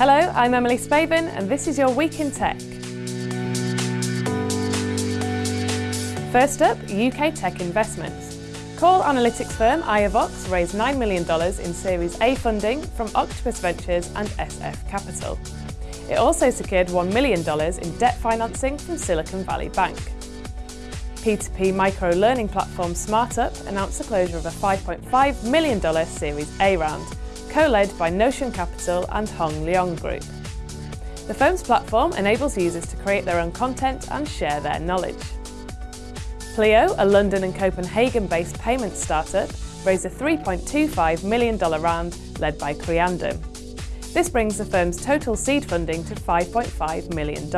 Hello, I'm Emily Spavin and this is your Week in Tech. First up, UK tech investments. Call analytics firm Iovox raised $9 million in Series A funding from Octopus Ventures and SF Capital. It also secured $1 million in debt financing from Silicon Valley Bank. P2P micro-learning platform SmartUp announced the closure of a $5.5 million Series A round, co-led by Notion Capital and Hong Leong Group. The firm's platform enables users to create their own content and share their knowledge. Pleo, a London and Copenhagen-based payments startup, raised a $3.25 million round led by Creandum. This brings the firm's total seed funding to $5.5 million.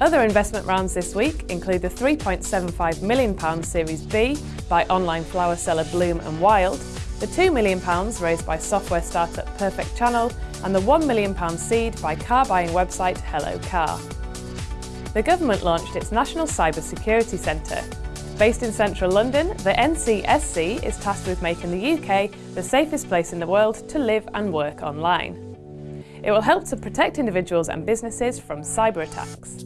Other investment rounds this week include the £3.75 million Series B by online flower seller Bloom and Wild, the £2 million raised by software startup Perfect Channel, and the £1 million seed by car buying website Hello Car. The government launched its National Cyber Security Centre. Based in central London, the NCSC is tasked with making the UK the safest place in the world to live and work online. It will help to protect individuals and businesses from cyber attacks.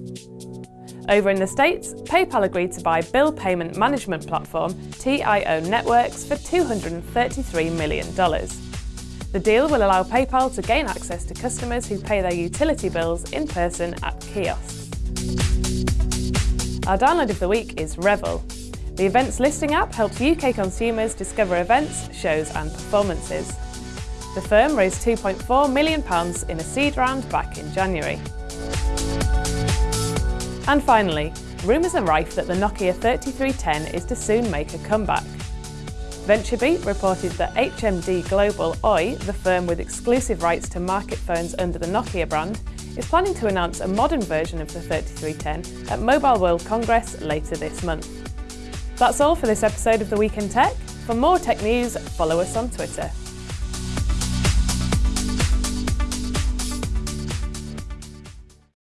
Over in the States, PayPal agreed to buy bill payment management platform TIO Networks for $233 million. The deal will allow PayPal to gain access to customers who pay their utility bills in person at kiosks. Our download of the week is Revel. The events listing app helps UK consumers discover events, shows and performances. The firm raised £2.4 million in a seed round back in January. And finally, rumours are rife that the Nokia 3310 is to soon make a comeback. VentureBeat reported that HMD Global Oy, the firm with exclusive rights to market phones under the Nokia brand, is planning to announce a modern version of the 3310 at Mobile World Congress later this month. That's all for this episode of The Week in Tech. For more tech news, follow us on Twitter.